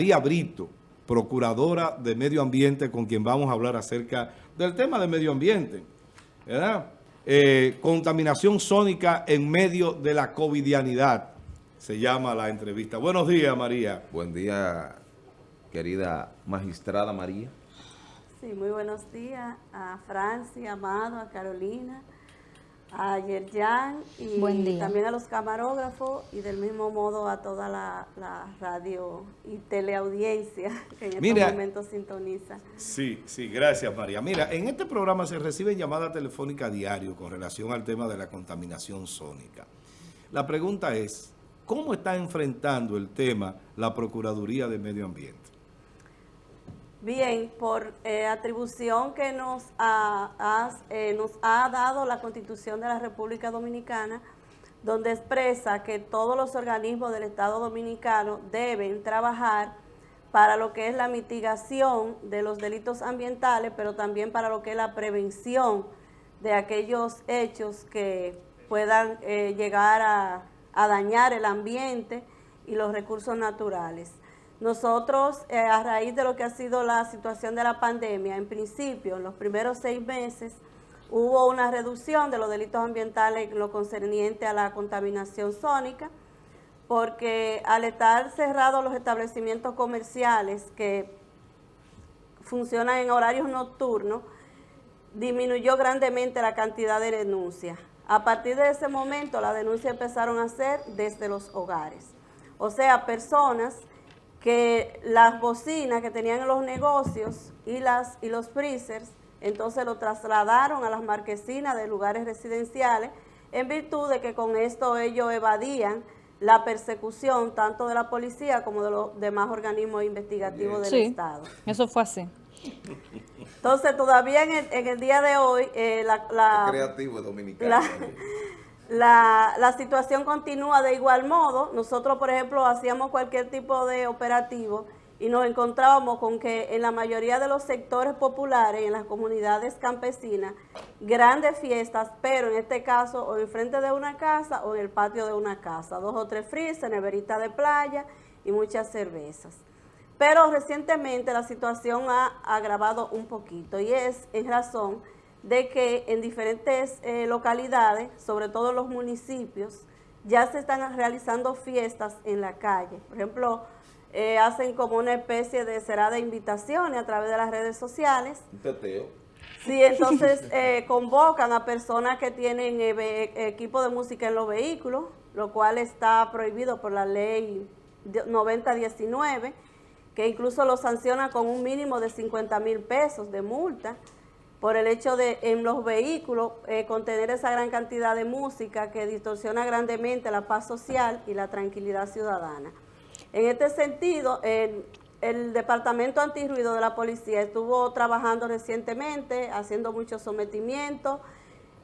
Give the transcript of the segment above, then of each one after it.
María Brito, procuradora de Medio Ambiente, con quien vamos a hablar acerca del tema de medio ambiente, ¿verdad? Eh, contaminación sónica en medio de la covidianidad, se llama la entrevista. Buenos días, María. Buen día, querida magistrada María. Sí, muy buenos días a Francia, Amado, a Carolina, a Yerjan y también a los camarógrafos y del mismo modo a toda la, radio y teleaudiencia que en estos momentos sintoniza. Sí, sí, gracias María. Mira, en este programa se recibe llamada telefónica a diario con relación al tema de la contaminación sónica. La pregunta es, ¿cómo está enfrentando el tema la Procuraduría de Medio Ambiente? Bien, por eh, atribución que nos ha, eh, nos ha dado la Constitución de la República Dominicana, donde expresa que todos los organismos del Estado Dominicano deben trabajar para lo que es la mitigación de los delitos ambientales, pero también para lo que es la prevención de aquellos hechos que puedan eh, llegar a, a dañar el ambiente y los recursos naturales. Nosotros, eh, a raíz de lo que ha sido la situación de la pandemia, en principio, en los primeros seis meses, hubo una reducción de los delitos ambientales en lo concerniente a la contaminación sónica, porque al estar cerrados los establecimientos comerciales que funcionan en horarios nocturnos, disminuyó grandemente la cantidad de denuncias. A partir de ese momento, las denuncias empezaron a ser desde los hogares. O sea, personas que las bocinas que tenían en los negocios y, las, y los freezers, entonces lo trasladaron a las marquesinas de lugares residenciales, en virtud de que con esto ellos evadían la persecución tanto de la policía como de los demás organismos investigativos del Estado. eso fue así. Entonces, todavía en el, día de hoy, eh, la, la, creativo dominicano. La, la, situación continúa de igual modo. Nosotros, por ejemplo, hacíamos cualquier tipo de operativo y nos encontrábamos con que en la mayoría de los sectores populares, en las comunidades campesinas, grandes fiestas, pero en este caso o enfrente de una casa o en el patio de una casa. Dos o tres freezer, neverita de playa y muchas cervezas. Pero recientemente la situación ha agravado un poquito y es en razón de que en diferentes eh, localidades, sobre todo los municipios, ya se están realizando fiestas en la calle. Por ejemplo, eh, hacen como una especie de será de invitaciones a través de las redes sociales. Un teteo. Sí, entonces eh, convocan a personas que tienen equipo de música en los vehículos, lo cual está prohibido por la ley 9019, que incluso lo sanciona con un mínimo de 50 mil pesos de multa por el hecho de en los vehículos eh, contener esa gran cantidad de música que distorsiona grandemente la paz social y la tranquilidad ciudadana. En este sentido, el, Departamento Antirruido de la Policía estuvo trabajando recientemente, haciendo muchos sometimientos,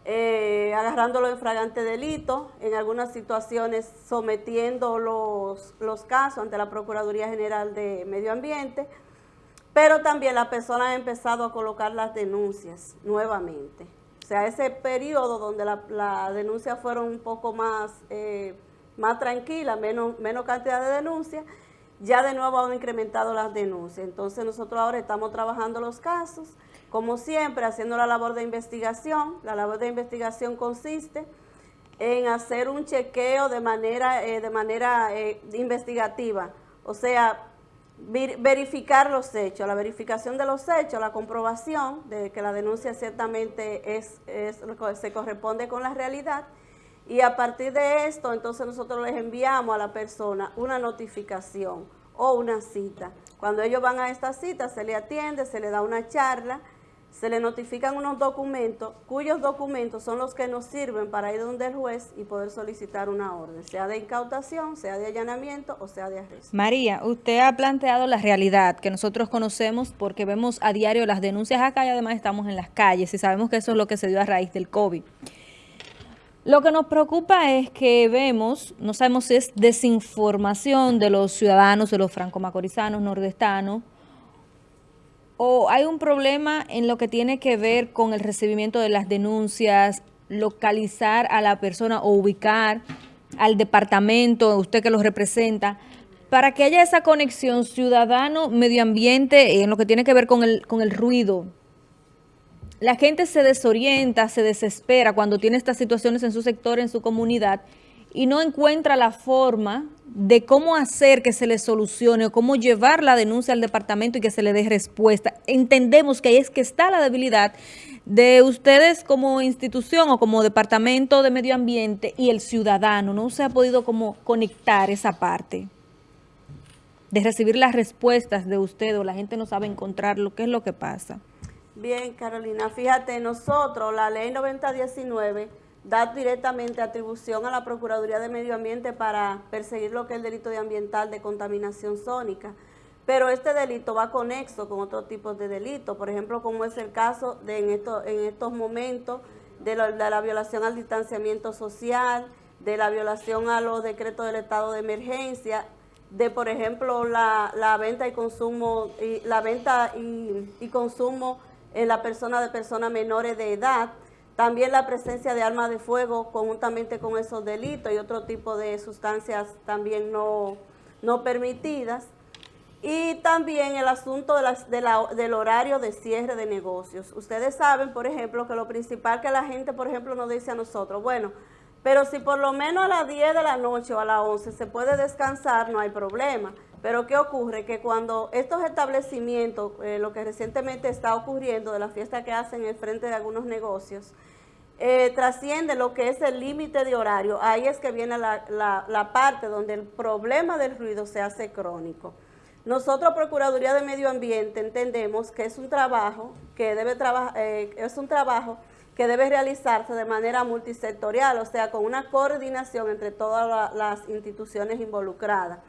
eh, agarrándolo en fragante delito, en algunas situaciones sometiendo los, los casos ante la Procuraduría General de Medio Ambiente, pero también la persona ha empezado a colocar las denuncias nuevamente. O sea, ese periodo donde las la denuncias fueron un poco más, eh, más tranquilas, menos, menos cantidad de denuncias, ya de nuevo han incrementado las denuncias. Entonces nosotros ahora estamos trabajando los casos, como siempre, haciendo la labor de investigación. La labor de investigación consiste en hacer un chequeo de manera, eh, de manera eh, investigativa. O sea, verificar los hechos, la verificación de los hechos, la comprobación de que la denuncia ciertamente es, se corresponde con la realidad y a partir de esto entonces nosotros les enviamos a la persona una notificación o una cita. Cuando ellos van a esta cita se le atiende, se le da una charla, se le notifican unos documentos, cuyos documentos son los que nos sirven para ir donde el juez y poder solicitar una orden, sea de incautación, sea de allanamiento o sea de arresto. María, usted ha planteado la realidad que nosotros conocemos porque vemos a diario las denuncias acá y además estamos en las calles y sabemos que eso es lo que se dio a raíz del COVID. Lo que nos preocupa es que vemos, no sabemos si es desinformación de los ciudadanos, de los franco-macorizanos, nordestanos, o hay un problema en lo que tiene que ver con el recibimiento de las denuncias, localizar a la persona o ubicar al departamento, usted que los representa, para que haya esa conexión ciudadano-medio ambiente en lo que tiene que ver con el, con el ruido, la gente se desorienta, se desespera cuando tiene estas situaciones en su sector, en su comunidad, y no encuentra la forma de cómo hacer que se le solucione o cómo llevar la denuncia al departamento y que se le dé respuesta. Entendemos que ahí es que está la debilidad de ustedes como institución o como departamento de medio ambiente y el ciudadano. No se ha podido como conectar esa parte de recibir las respuestas de usted o la gente no sabe encontrar lo que es lo que pasa. Bien, Carolina, fíjate, nosotros, la ley 9019 da directamente atribución a la Procuraduría de Medio Ambiente para perseguir lo que es el delito de ambiental de contaminación sónica. Pero este delito va conexo con otros tipos de delitos, por ejemplo, como es el caso de en, en estos momentos de la, violación al distanciamiento social, de la violación a los decretos del estado de emergencia, de por ejemplo la, venta y consumo la venta y consumo en la persona de personas menores de edad, también la presencia de armas de fuego conjuntamente con esos delitos y otro tipo de sustancias también no, no permitidas. Y también el asunto de las, de la, del horario de cierre de negocios. Ustedes saben, por ejemplo, que lo principal que la gente, por ejemplo, nos dice a nosotros, bueno, pero si por lo menos a las 10 de la noche o a las 11 se puede descansar, no hay problema. Pero ¿qué ocurre? Que cuando estos establecimientos, eh, lo que recientemente está ocurriendo de la fiesta que hacen en frente de algunos negocios, eh, trasciende lo que es el límite de horario, ahí es que viene la, la, parte donde el problema del ruido se hace crónico. Nosotros, Procuraduría de Medio Ambiente, entendemos que es un trabajo que debe trabajar, eh, es un trabajo que debe realizarse de manera multisectorial, o sea, con una coordinación entre todas las instituciones involucradas.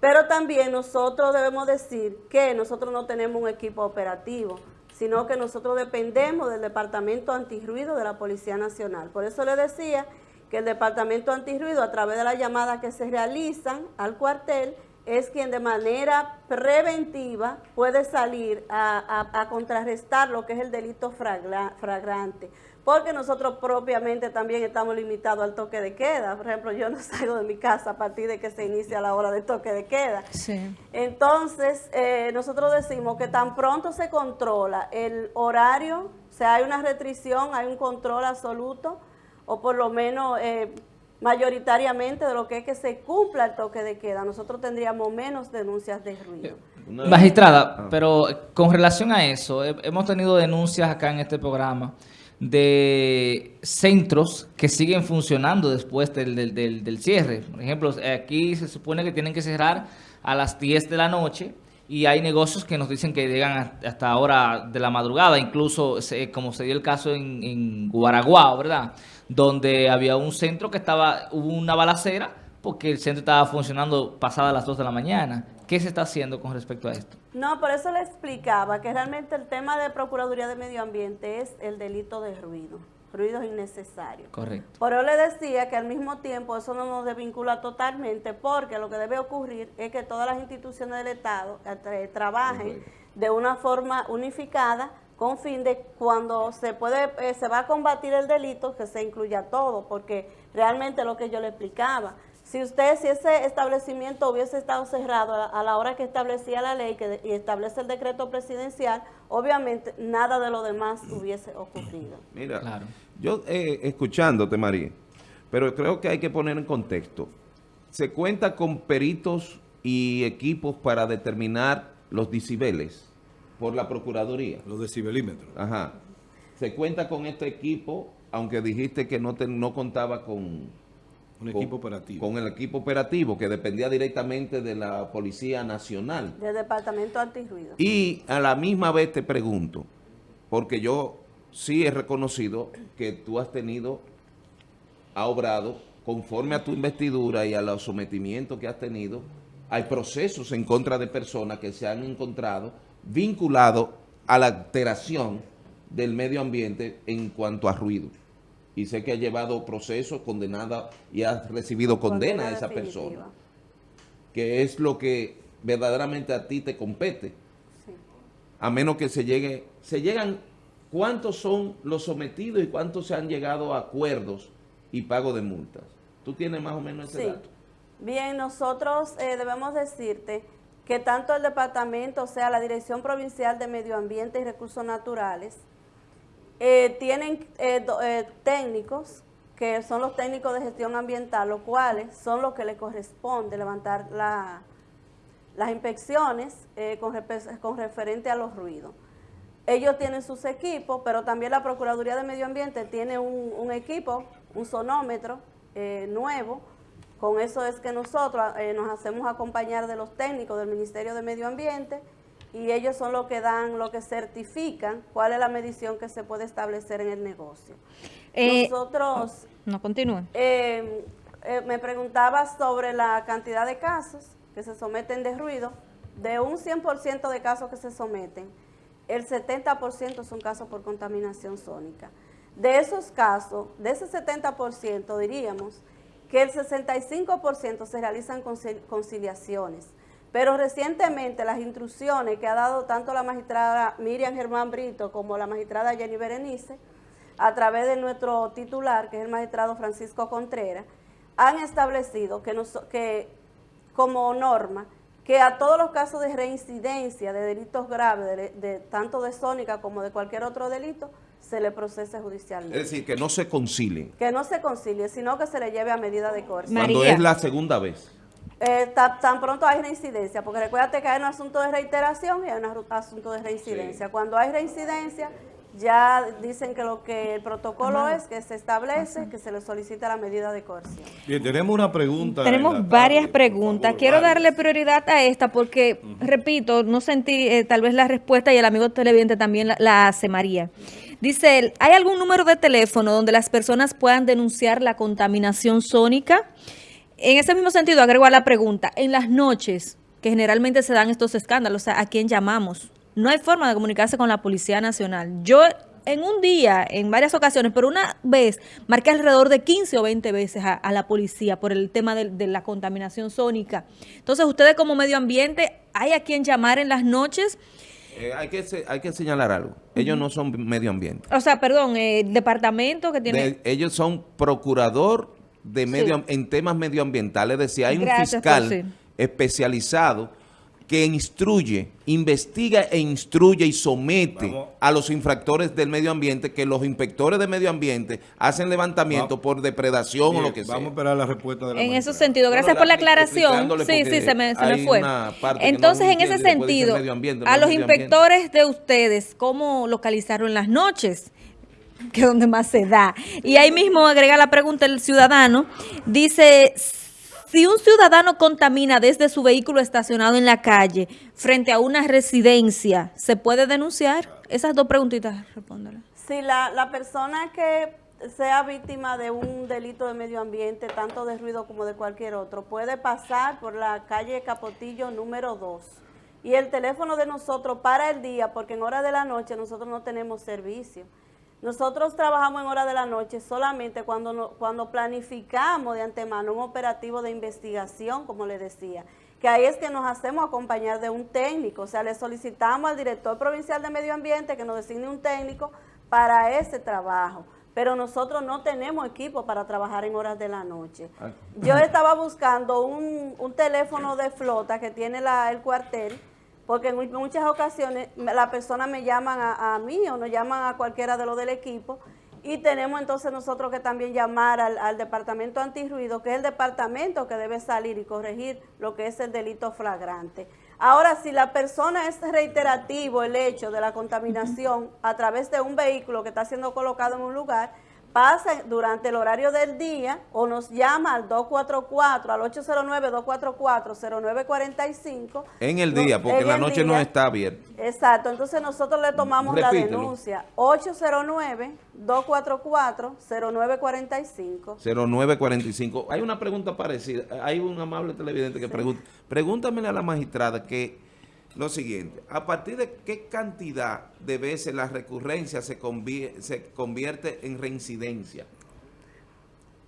Pero también nosotros debemos decir que nosotros no tenemos un equipo operativo, sino que nosotros dependemos del Departamento Antirruido de la Policía Nacional. Por eso le decía que el Departamento Antirruido, a través de las llamadas que se realizan al cuartel, es quien de manera preventiva puede salir a, contrarrestar lo que es el delito fragrante porque nosotros propiamente también estamos limitados al toque de queda. Por ejemplo, yo no salgo de mi casa a partir de que se inicia la hora de toque de queda. Sí. Entonces, eh, nosotros decimos que tan pronto se controla el horario, o sea, hay una restricción, hay un control absoluto, o por lo menos eh, mayoritariamente de lo que es que se cumpla el toque de queda, nosotros tendríamos menos denuncias de ruido. Magistrada, ah. pero con relación a eso, hemos tenido denuncias acá en este programa de centros que siguen funcionando después del, del, cierre. Por ejemplo, aquí se supone que tienen que cerrar a las 10 de la noche y hay negocios que nos dicen que llegan hasta ahora de la madrugada, incluso como se dio el caso en, en Guaraguao, ¿verdad? Donde había un centro que estaba, hubo una balacera porque el centro estaba funcionando pasada las 2 de la mañana. ¿Qué se está haciendo con respecto a esto? No, por eso le explicaba que realmente el tema de Procuraduría de Medio Ambiente es el delito de ruido, ruidos innecesarios. Correcto. Por eso le decía que al mismo tiempo eso no nos desvincula totalmente porque lo que debe ocurrir es que todas las instituciones del Estado eh, trabajen de una forma unificada con fin de cuando se puede eh, se va a combatir el delito que se incluya todo, porque realmente lo que yo le explicaba, si usted, si ese establecimiento hubiese estado cerrado a la hora que establecía la ley que y establece el decreto presidencial, obviamente nada de lo demás hubiese ocurrido. Mira, claro. yo eh, escuchándote, María, pero creo que hay que poner en contexto. Se cuenta con peritos y equipos para determinar los decibeles por la Procuraduría. Los decibelímetros. Ajá. Se cuenta con este equipo, aunque dijiste que no, no contaba con un equipo operativo. Con el equipo operativo que dependía directamente de la Policía Nacional. Del Departamento Antirruido. Y a la misma vez te pregunto, porque yo sí he reconocido que tú has tenido, ha obrado conforme a tu investidura y a los sometimientos que has tenido, hay procesos en contra de personas que se han encontrado vinculados a la alteración del medio ambiente en cuanto a ruido y sé que ha llevado procesos condenada y ha recibido condena, a esa persona, que es lo que verdaderamente a ti te compete. A menos que se llegue, se llegan, ¿cuántos son los sometidos y cuántos se han llegado a acuerdos y pago de multas? ¿Tú tienes más o menos ese dato? Bien, nosotros eh, debemos decirte que tanto el departamento, o sea, la Dirección Provincial de Medio Ambiente y Recursos Naturales, eh, tienen eh, eh, técnicos, que son los técnicos de gestión ambiental, los cuales son los que le corresponde levantar la- las inspecciones con, referente a los ruidos. Ellos tienen sus equipos, pero también la Procuraduría de Medio Ambiente tiene un, equipo, un sonómetro nuevo. Con eso es que nosotros nos hacemos acompañar de los técnicos del Ministerio de Medio Ambiente y ellos son los que dan, lo que certifican cuál es la medición que se puede establecer en el negocio. Eh, Nosotros No, continúen. eh, eh, me preguntaba sobre la cantidad de casos que se someten de ruido. De un 100% de casos que se someten, el 70% son casos por contaminación sónica. De esos casos, de ese 70% diríamos que el 65% se realizan conci- conciliaciones. Pero recientemente las instrucciones que ha dado tanto la magistrada Miriam Germán Brito como la magistrada Jenny Berenice, a través de nuestro titular, que es el magistrado Francisco Contreras, han establecido que, nos- que como norma que a todos los casos de reincidencia de delitos graves, de, de- tanto de sónica como de cualquier otro delito, se le procese judicialmente. Es decir, que no se concilien. que no se concilie, sino que se le lleve a medida de coerción. Cuando es la segunda vez. Eh, ta- tan pronto hay reincidencia, porque recuérdate que hay un asunto de reiteración y hay un asunto de reincidencia. Cuando hay reincidencia, ya dicen que lo que el protocolo es que se establece, que se le solicita la medida de coerción. Bien, tenemos una pregunta. en Tenemos varias tarde, preguntas. favor, Quiero varias. darle prioridad a esta porque, repito, no sentí eh, tal vez la respuesta y el amigo televidente también la, la hace, María. Dice él, ¿hay algún número de teléfono donde las personas puedan denunciar la contaminación sónica? En ese mismo sentido, agrego a la pregunta, en las noches, que generalmente se dan estos escándalos, o sea, ¿a quién llamamos? No hay forma de comunicarse con la Policía Nacional. Yo en un día, en varias ocasiones, pero una vez, marqué alrededor de 15 o 20 veces a, a la policía por el tema de, de la contaminación sónica. Entonces, ustedes como medio ambiente, ¿hay a quién llamar en las noches? Eh, hay, que, hay que señalar algo. Ellos no son medio ambiente. O sea, perdón, eh, el departamento que tiene... De- ellos son procurador de medio, Sí. en temas medioambientales. Es decir, hay un Gracias fiscal sí. especializado que instruye, investiga e instruye y somete Vamos. a los infractores del medio ambiente que los inspectores de medio ambiente hacen levantamiento Va- por depredación o lo que sea. Vamos a esperar la respuesta de la En ese sentido, gracias Bueno, por la la- aclaración. Sí, sí, se me, se me fue. no Entonces, en entiende ese sentido, medio ambiente, no a los inspectores de ustedes, ¿cómo localizarlo en las noches? Que es donde más se da. Y ahí mismo agrega la pregunta el ciudadano. Dice, si un ciudadano contamina desde su vehículo estacionado en la calle frente a una residencia, ¿se puede denunciar? Esas dos preguntitas, respóndela. Si la, la persona que sea víctima de un delito de medio ambiente, tanto de ruido como de cualquier otro, puede pasar por la calle Capotillo número 2. Y el teléfono de nosotros para el día, porque en hora de la noche nosotros no tenemos servicio. Nosotros trabajamos en hora de la noche solamente cuando, no- cuando planificamos de antemano un operativo de investigación, como le decía, que ahí es que nos hacemos acompañar de un técnico, o sea, le solicitamos al director provincial de medio ambiente que nos designe un técnico para ese trabajo, pero nosotros no tenemos equipo para trabajar en horas de la noche. Ah. Yo estaba buscando un, un teléfono de flota que tiene la, el cuartel, porque en mu- muchas ocasiones las personas me llaman a, a mí o nos llaman a cualquiera de los del equipo y tenemos entonces nosotros que también llamar al, al departamento antirruido, que es el departamento que debe salir y corregir lo que es el delito flagrante. Ahora, si la persona es reiterativo el hecho de la contaminación a través de un vehículo que está siendo colocado en un lugar, pasa durante el horario del día o nos llama al 244, al 809-244-0945. En el día, porque en la noche no está abierto. Exacto, entonces nosotros le tomamos la denuncia 809-244-0945. 0945. Hay una pregunta parecida. Hay un amable televidente que pregunta. Pregúntamele a la magistrada que lo siguiente. ¿A partir de qué cantidad de veces la recurrencia se, convie- se convierte en reincidencia?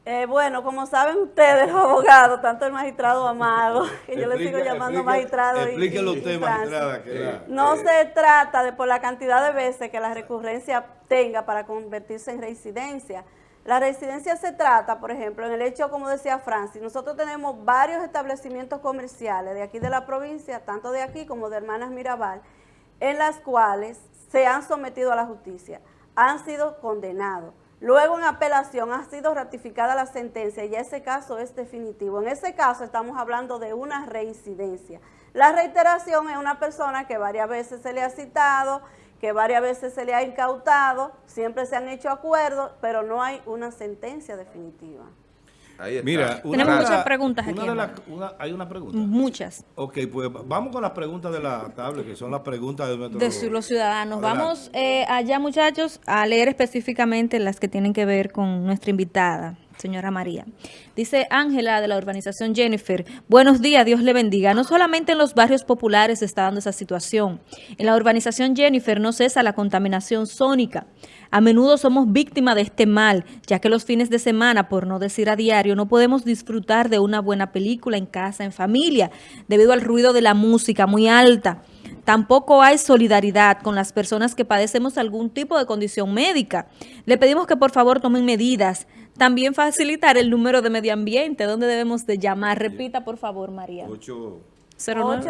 Eh, bueno, como saben ustedes, los abogados, tanto el magistrado Amado, que yo le sigo llamando explique- magistrado. y- Explíquelo magistrada. que la- No se trata de por la cantidad de veces que la recurrencia tenga para convertirse en reincidencia. La residencia se trata, por ejemplo, en el hecho, como decía Francis, nosotros tenemos varios establecimientos comerciales de aquí de la provincia, tanto de aquí como de Hermanas Mirabal, en las cuales se han sometido a la justicia, han sido condenados. Luego en apelación ha sido ratificada la sentencia y ese caso es definitivo. En ese caso estamos hablando de una reincidencia. La reiteración es una persona que varias veces se le ha citado, que varias veces se le ha incautado, siempre se han hecho acuerdos, pero no hay una sentencia definitiva. Ahí está. Mira, una Tenemos muchas preguntas una aquí, de la- Amado. una- ¿Hay una pregunta? Muchas. Ok, pues vamos con las preguntas de la tablet, que son las preguntas de nuestro... de su- los ciudadanos. Adelante. Vamos eh, allá, muchachos, a leer específicamente las que tienen que ver con nuestra invitada, señora María. Dice Ángela de la urbanización Jennifer, buenos días, Dios le bendiga. No solamente en los barrios populares se está dando esa situación. En la urbanización Jennifer no cesa la contaminación sónica. A menudo somos víctimas de este mal, ya que los fines de semana, por no decir a diario, no podemos disfrutar de una buena película en casa, en familia, debido al ruido de la música muy alta. Tampoco hay solidaridad con las personas que padecemos algún tipo de condición médica. Le pedimos que por favor tomen medidas. También facilitar el número de medio ambiente, donde debemos de llamar. Repita, por favor, María. Ocho- 09.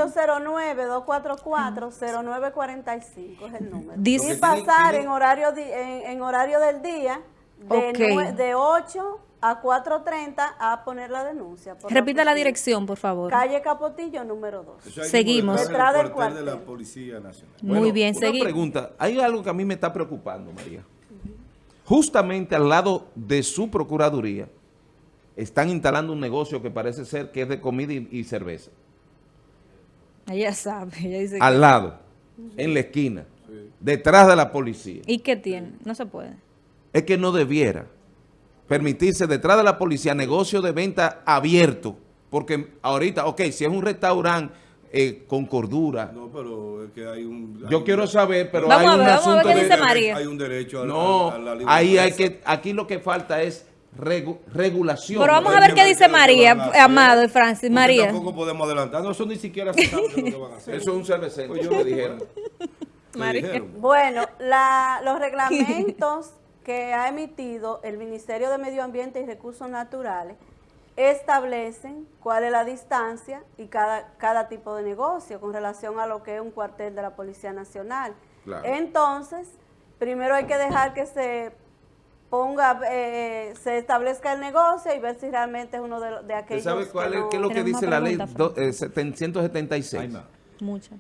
809-244-0945 es el número. Dice- y pasar en horario di- en, en horario del día de, Ok. nue- de 8 a 4.30 a poner la denuncia. por Repita la dirección, por favor. Calle Capotillo, número 2. Eso hay que Seguimos. Detrás del cuartel de la. Policía Nacional. Muy Bueno, bien, una seguimos. pregunta. Hay algo que a mí me está preocupando, María. Justamente al lado de su procuraduría están instalando un negocio que parece ser que es de comida y, y cerveza. Ella sabe, ella dice que- Al lado, en la esquina, detrás de la policía. ¿Y qué tiene? No se puede. Es que no debiera permitirse detrás de la policía negocio de venta abierto. Porque ahorita, ok, si es un restaurante eh, con cordura, No, pero es que hay un... hay yo un- quiero saber, pero Vamos hay a un ver, vamos a ver asunto qué de... dice María. Hay un derecho a, No, a- a la libre ahí hay que, aquí lo que falta es regu- regulación. Pero vamos a ver que qué dice María, Amado y Francis. porque María. Tampoco podemos adelantar. No, eso ni siquiera se sabe qué es lo que van a hacer. Eso es un cervecero, Pues yo- me dijeron. ¿Qué María. dijeron? Bueno, la- los reglamentos que ha emitido el Ministerio de Medio Ambiente y Recursos Naturales establecen cuál es la distancia y cada, cada tipo de negocio con relación a lo que es un cuartel de la Policía Nacional. Claro. Entonces, primero hay que dejar que se ponga, eh, se establezca el negocio y ver si realmente es uno de, de ¿Usted aquellos sabe cuál que es, no- qué es lo que dice la ley do- eh, 776? Ay, ma. Muchas.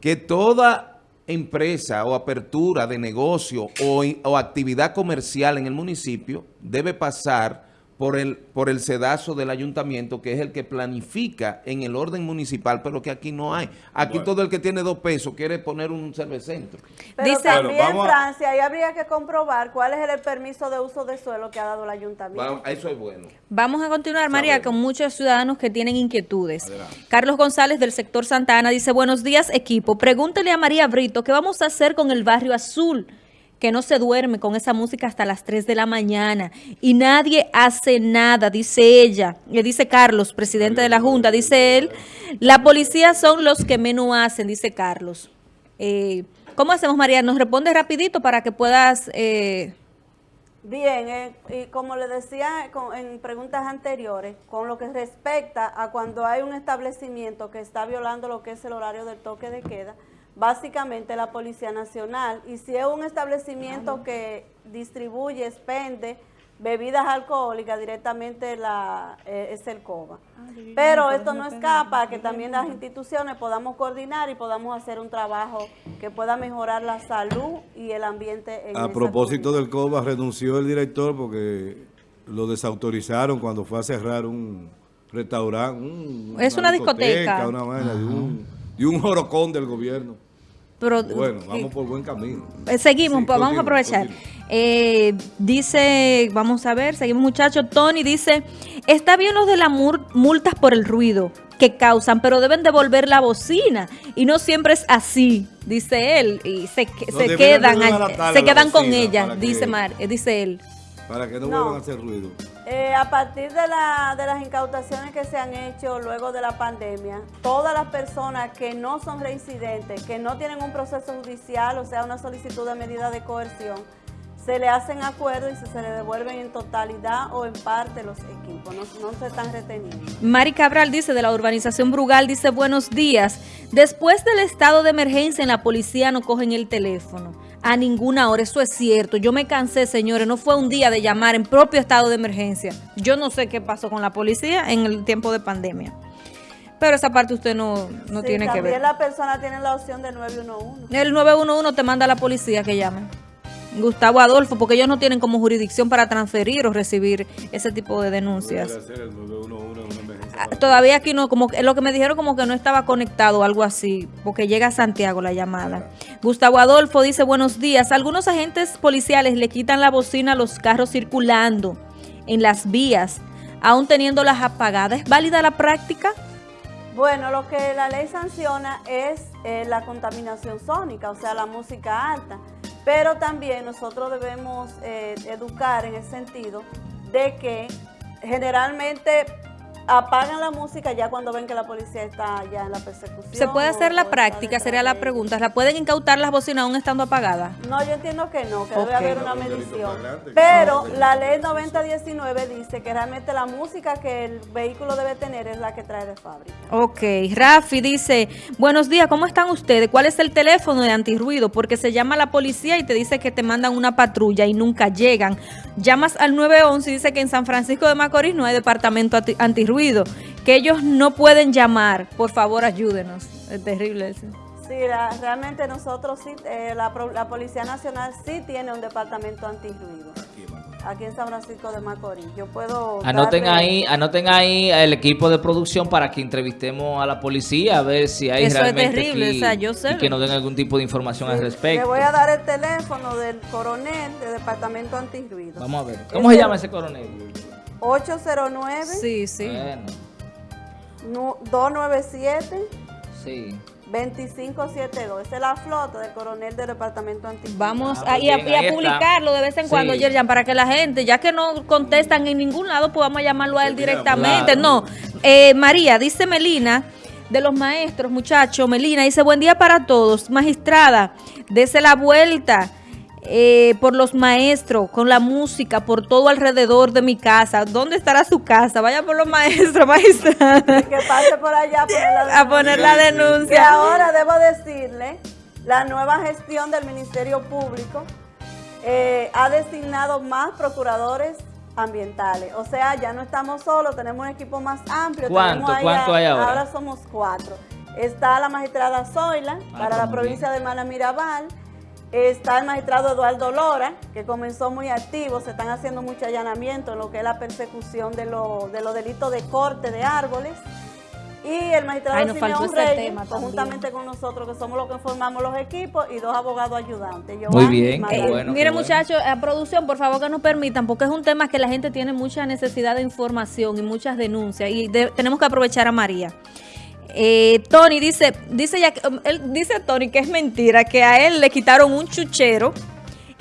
que toda empresa o apertura de negocio o, o actividad comercial en el municipio debe pasar por el, por el sedazo del ayuntamiento, que es el que planifica en el orden municipal, pero que aquí no hay. Aquí Bueno. todo el que tiene dos pesos quiere poner un cervecentro. Pero Dice- también, Bueno, vamos a- Francia, ahí habría que comprobar cuál es el permiso de uso de suelo que ha dado el ayuntamiento. Va- eso es bueno. Vamos a continuar, María, Sabemos. con muchos ciudadanos que tienen inquietudes. Carlos González del sector Santana dice, buenos días equipo, pregúntele a María Brito qué vamos a hacer con el barrio azul, que no se duerme con esa música hasta las 3 de la mañana y nadie hace nada, dice ella. Le dice Carlos, presidente de la Junta, dice él, la policía son los que menos hacen, dice Carlos. Eh, ¿Cómo hacemos, María? Nos responde rapidito para que puedas... eh, Bien, eh, y como le decía en preguntas anteriores, con lo que respecta a cuando hay un establecimiento que está violando lo que es el horario del toque de queda, básicamente la Policía Nacional, y si es un establecimiento que distribuye, expende bebidas alcohólicas, directamente la, eh, es el COBA. Pero esto no escapa a que también las instituciones podamos coordinar y podamos hacer un trabajo que pueda mejorar la salud y el ambiente en A propósito comunidad. del COBA, renunció el director porque lo desautorizaron cuando fue a cerrar un restaurante. un- Es una discoteca. Una vaina de un, de un jorocón del gobierno. Pero, Bueno, vamos por buen camino. Eh, Seguimos, Sí, pues vamos a aprovechar. Eh, dice, vamos a ver, seguimos muchachos. Tony dice, está bien los de las multas por el ruido que causan, pero deben devolver la bocina. Y no siempre es así, dice él. Y se, No, se quedan, se quedan con ella, dice, que- Mar, eh, dice él. Para que no, No. vuelvan a hacer ruido. Eh, a partir de, de las incautaciones que se han hecho luego de la pandemia, todas las personas que no son reincidentes, que no tienen un proceso judicial, o sea, una solicitud de medida de coerción, se le hacen acuerdos y se, se le devuelven en totalidad o en parte los equipos, no, no se están reteniendo. Mari Cabral dice de la urbanización Brugal, dice buenos días. Después del estado de emergencia en la policía no cogen el teléfono a ninguna hora, eso es cierto. Yo me cansé, señores, no fue un día de llamar en propio estado de emergencia. Yo no sé qué pasó con la policía en el tiempo de pandemia. Pero esa parte usted no, no Sí, tiene que también ver. la persona tiene la opción del 911. El 911 te manda a la policía que llame. Gustavo Adolfo, porque ellos no tienen como jurisdicción para transferir o recibir ese tipo de denuncias. Debe ser el 911 una emergencia Ah, Todavía aquí no, como que- lo que me dijeron como que no estaba conectado o algo así, porque llega a Santiago la llamada. Gustavo Adolfo dice, buenos días, algunos agentes policiales le quitan la bocina a los carros circulando en las vías, aún teniéndolas apagadas. ¿Es válida la práctica? Bueno, lo que la ley sanciona es eh, la contaminación sónica, o sea, la música alta. Pero también nosotros debemos eh, educar en el sentido de que generalmente apagan la música ya cuando ven que la policía está ya en la persecución. ¿Se puede hacer la práctica? Sería la pregunta. ¿La pueden incautar las bocinas aún estando apagadas? No, yo entiendo que no, que Ok. debe haber una medición. Pero la ley sí, 9019 dice que realmente la música que el vehículo debe tener es la que trae de fábrica. Ok, Rafi dice, buenos días, ¿cómo están ustedes? ¿Cuál es el teléfono de antirruido? Porque se llama la policía y te dice que te mandan una patrulla y nunca llegan. Llamas al 911 y dice que en San Francisco de Macorís no hay departamento anti- que ellos no pueden llamar. Por favor, ayúdenos. Es terrible eso. Sí, la- realmente nosotros sí, eh, la, pro- la Policía Nacional sí tiene un departamento antirruido Aquí, en San Francisco de Macorís. Yo puedo Anoten darle- ahí, anoten ahí el equipo de producción para que entrevistemos a la policía a ver si hay Eso es realmente terrible, aquí- o sea, yo sé. y que nos den algún tipo de información al Sí, Le respecto. voy a dar el teléfono del coronel del departamento antirruido. Vamos a ver. ¿Cómo se llama ese coronel? 809 Sí, sí. Bueno, nu- 297 sí. 2572. Esa es la flota del coronel del departamento antirruido. Vamos Ah, a, y a, y a publicarlo de vez en cuando, Sí. Yerjan, para que la gente, ya que no contestan en ningún lado, pues vamos a llamarlo a él directamente. claro. No, Eh, María, dice Melina, de los maestros, muchachos, Melina, dice, buen día para todos. Magistrada, dese la vuelta eh, por los maestros, con la música, por todo alrededor de mi casa. ¿Dónde estará su casa? Vaya por los maestros, magistrada, Que pase por allá a poner la a poner la Que denuncia. ahora debo decirle, la nueva gestión del Ministerio Público eh, ha designado más procuradores ambientales. O sea, ya no estamos solos, tenemos un equipo más amplio. ¿Cuánto? Tenemos ahí ¿Cuánto hay ahora? Ahora somos cuatro. Está la magistrada Zoila, Ah, para la provincia de Mala Mirabal. Está el magistrado Eduardo Lora, que comenzó muy activo. Se están haciendo mucho allanamiento en lo que es la persecución de, lo- de los delitos de corte de árboles. Y el magistrado Ay, Simeón Reyes, conjuntamente con nosotros, que somos los que formamos los equipos, y dos abogados ayudantes. Muy Giovanni y bien, qué Margarita. Eh, bueno, mire bueno. muchachos, a producción, por favor que nos permitan, porque es un tema que la gente tiene mucha necesidad de información y muchas denuncias y de- tenemos que aprovechar a María. Eh, Tony dice, dice ya, que- um, él dice Tony que es mentira, que a él le quitaron un chuchero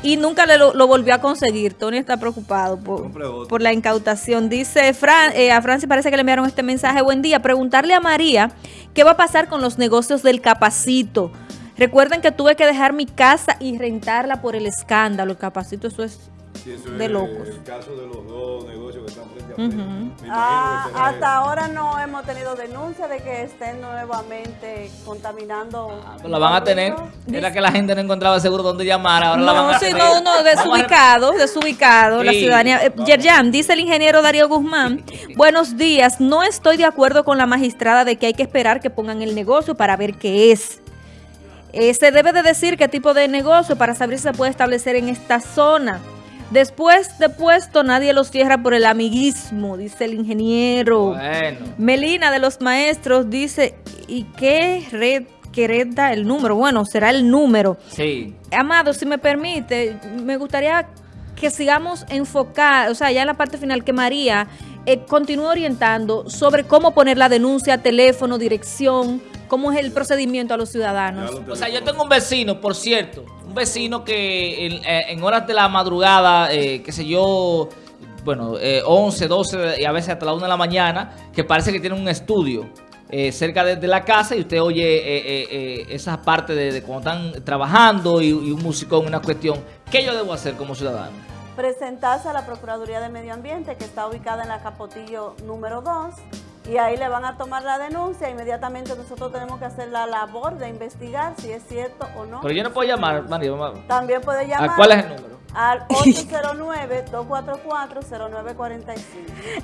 y nunca le lo, lo volvió a conseguir. Tony está preocupado por, por la incautación. Dice Fran, eh, a Francis parece que le enviaron este mensaje. Buen día. Preguntarle a María qué va a pasar con los negocios del capacito. Recuerden que tuve que dejar mi casa y rentarla por el escándalo. El capacito, eso es Sí, eso de es locos. El caso de los dos negocios que están frente a frente. Ujú. Me imagino Ah, hasta ahora no hemos tenido denuncia de que estén nuevamente contaminando. Ah, pues la van a tener. Dice- Era que la gente no encontraba seguro dónde llamar. Ahora la van No, a sí, tener. no, no, desubicado, desubicado, la Sí, ciudadanía. Eh, Yerjan, dice el ingeniero Darío Guzmán, buenos días, no estoy de acuerdo con la magistrada de que hay que esperar que pongan el negocio para ver qué es. Eh, se debe de decir qué tipo de negocio para saber si se puede establecer en esta zona. Después de puesto, nadie los cierra por el amiguismo, dice el ingeniero. Bueno. Melina de los maestros dice, ¿y qué red que el número? Bueno, será el número. Sí. Amado, si me permite, me gustaría que sigamos enfocar, o sea, ya en la parte final, que María eh, continúe orientando sobre cómo poner la denuncia, teléfono, dirección, cómo es el procedimiento a los ciudadanos. O sea, yo tengo un vecino, por cierto, un vecino que en, eh, en horas de la madrugada, eh, qué sé yo, bueno, eh, 11, 12 y a veces hasta la 1 de la mañana, que parece que tiene un estudio. eh, cerca de, de la casa y usted oye eh, eh, eh, esa parte de, de cuando están trabajando y, y un musicón, una cuestión, ¿qué yo debo hacer como ciudadano? presentarse a la Procuraduría de Medio Ambiente que está ubicada en la Capotillo número 2 y ahí le van a tomar la denuncia. Inmediatamente nosotros tenemos que hacer la labor de investigar si es cierto o no. Pero yo no puedo llamar, María, También puede llamar ¿A cuál es el número? al 809-244-0945.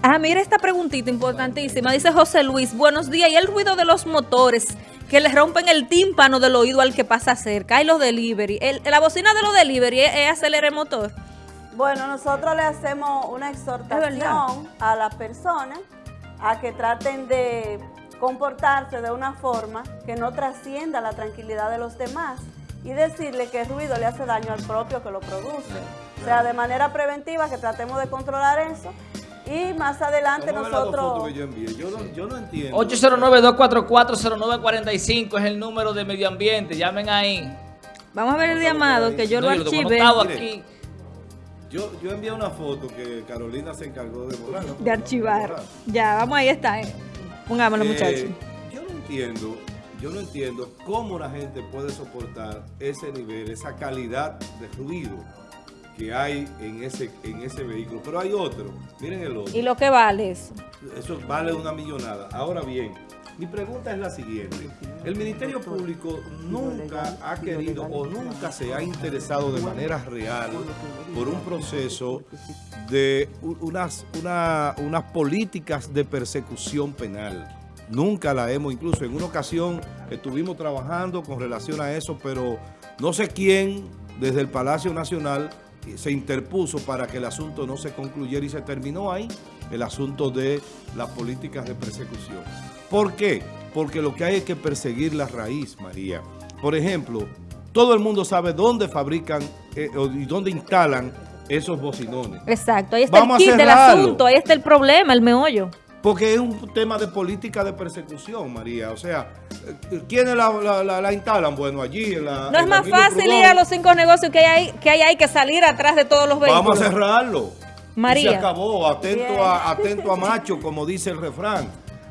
Ah, mira esta preguntita importantísima. Dice José Luis, buenos días. ¿Y el ruido de los motores que le rompen el tímpano del oído al que pasa cerca? Hay los delivery. El- la bocina de los delivery es, es acelerar el motor. Bueno, nosotros le hacemos una exhortación a las personas a que traten de comportarse de una forma que no trascienda la tranquilidad de los demás y decirle que el ruido le hace daño al propio que lo produce. O sea, de manera preventiva que tratemos de controlar eso y más adelante nosotros... que yo. Yo no, yo no entiendo. 809-244-0945 es el número de medio ambiente. Llamen ahí. Vamos a ver el llamado que yo No, lo yo lo tengo archivé. anotado Mire. aquí. Yo, yo envié una foto que Carolina se encargó de borrar. De archivar. borrar. Ya, vamos, ahí está. eh. Pongámoslo, Eh, muchachos. Yo no entiendo, yo no entiendo cómo la gente puede soportar ese nivel, esa calidad de ruido que hay en ese, en ese vehículo. Pero hay otro, miren el otro. ¿Y lo que vale eso? Eso vale una millonada. Ahora bien, mi pregunta es la siguiente. El Ministerio Público nunca ha querido o nunca se ha interesado de manera real por un proceso de unas, una- unas políticas de persecución penal. Nunca la hemos, incluso en una ocasión estuvimos trabajando con relación a eso, pero no sé quién desde el Palacio Nacional se interpuso para que el asunto no se concluyera y se terminó ahí el asunto de las políticas de persecución. ¿Por qué? Porque lo que hay es que perseguir la raíz, María. Por ejemplo, todo el mundo sabe dónde fabrican eh, o- y dónde instalan esos bocinones. Exacto, ahí está Vamos el kit del asunto, ahí está el problema, el meollo. Porque es un tema de política de persecución, María. O sea, eh, ¿quiénes la, la- la- la instalan? Bueno, allí en la... No es más fácil Prudón. ir a los cinco negocios que hay, que hay ahí que salir atrás de todos los vehículos. Vamos a cerrarlo. María. Y se acabó, atento a, atento a macho, como dice el refrán.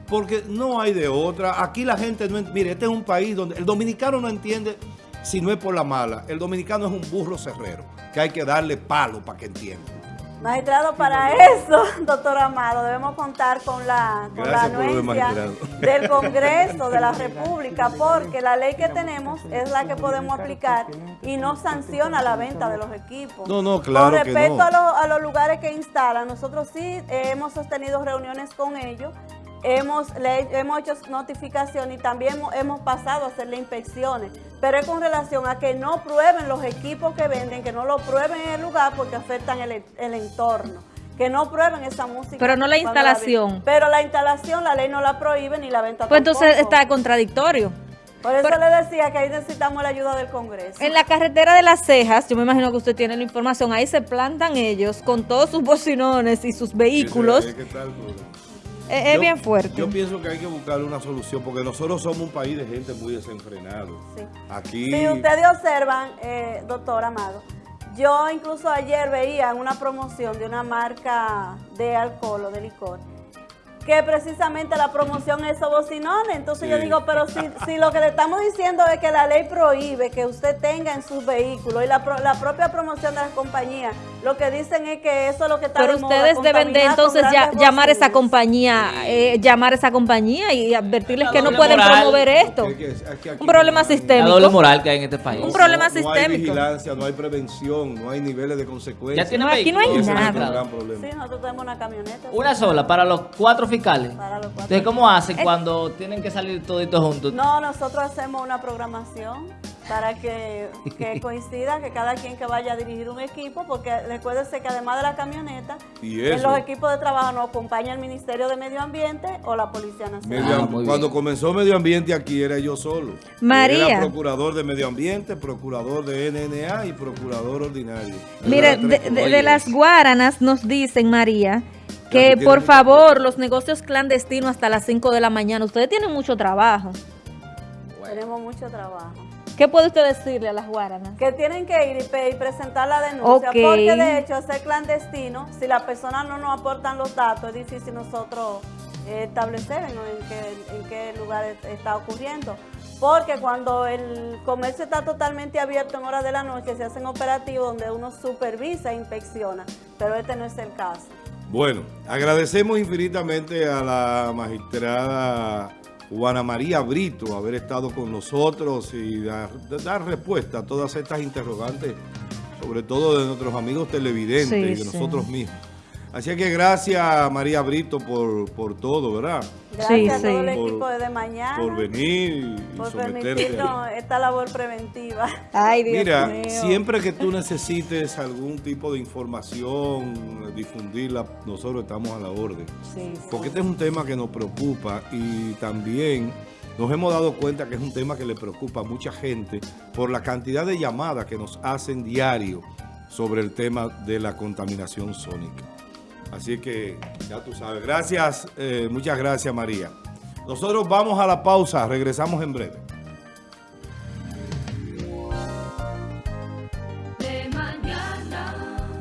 Porque no hay de otra. Aquí la gente no Mire, este es un país donde el dominicano no entiende si no es por la mala. El dominicano es un burro cerrero, que hay que darle palo para que entienda. Magistrado, para eso, doctor Amado, debemos contar con la, con la anuencia del Congreso de la República, porque la ley que tenemos es la que podemos aplicar y no sanciona la venta de los equipos. No, no, claro Con que respecto no. a, lo- a los lugares que instalan, nosotros sí eh, hemos sostenido reuniones con ellos, hemos, le- hemos hecho notificación y también hemos, hemos pasado a hacerle inspecciones, pero es con relación a que no prueben los equipos que venden, que no lo prueben en el lugar porque afectan el, el entorno. Que no prueben esa música. Pero no la instalación. pero la instalación, la ley no la prohíbe ni la venta Pues entonces está contradictorio. Por eso pero- le decía que ahí necesitamos la ayuda del Congreso. En la carretera de las cejas, yo me imagino que usted tiene la información, ahí se plantan ellos con todos sus bocinones y sus vehículos. Es, es Yo- bien fuerte. Yo pienso que hay que buscar una solución, porque nosotros somos un país de gente muy desenfrenado. Sí. Aquí... Si ustedes observan, eh, doctor Amado, yo incluso ayer veía en una promoción de una marca de alcohol o de licor, que precisamente la promoción es bocinones. Entonces yo digo, pero si, si lo que le estamos diciendo es que la ley prohíbe que usted tenga en sus vehículos y la, pro- la propia promoción de las compañías, lo que dicen es que eso es lo que está Pero de moda, ustedes deben de entonces ya- llamar a esa compañía, eh, llamar a esa compañía y advertirles La que no pueden moral. promover esto. Que aquí Un problema no hay- La sistémico. doble moral que hay en este país. Un problema no, No hay sistémico. vigilancia, no hay prevención, no hay niveles de consecuencias. Ya tiene No, aquí no hay nada. Sí, nosotros tenemos una camioneta. Una sola para los cuatro fiscales. Para los cuatro. Entonces, ¿cómo hacen cuando tienen que salir toditos juntos? No, nosotros hacemos una programación para que, que coincida, que cada quien que vaya a dirigir un equipo, porque recuérdese que además de la camioneta, Y en los equipos de trabajo nos acompaña el Ministerio de Medio Ambiente o la Policía Nacional. Ah, cuando bien. comenzó Medio Ambiente aquí era yo solo. María. Era procurador de Medio Ambiente, procurador de NNA y procurador ordinario. Mire, Era de, de- de las guaranas nos dicen, María, que por favor, los negocios clandestinos hasta las 5 de la mañana, ustedes tienen mucho trabajo. Tenemos mucho trabajo. ¿Qué puede usted decirle a las guaranas? Que tienen que ir y, presentar la denuncia, Ok. porque de hecho, ser clandestino, si las personas no nos aportan los datos, es difícil nosotros establecer en, en qué, en qué lugar es- está ocurriendo. Porque cuando el comercio está totalmente abierto en horas de la noche, se hacen operativos donde uno supervisa e inspecciona, pero este no es el caso. Bueno, agradecemos infinitamente a la magistrada Juana María Brito haber estado con nosotros y dar, dar respuesta a todas estas interrogantes, sobre todo de nuestros amigos televidentes Sí, y de sí. nosotros mismos. Así que gracias María Brito por, por todo, ¿verdad? Gracias Sí, a todo el sí. Equipo de mañana Por venir y por permitirnos esta labor preventiva. Ay, Dios Mira, mío. siempre que tú necesites algún tipo de información, difundirla, nosotros estamos a la orden. Sí, sí. Porque este es un tema que nos preocupa y también nos hemos dado cuenta que es un tema que le preocupa a mucha gente por la cantidad de llamadas que nos hacen diario sobre el tema de la contaminación sónica. Así que ya tú sabes. Gracias, eh, muchas gracias María. Nosotros vamos a la pausa, regresamos en breve.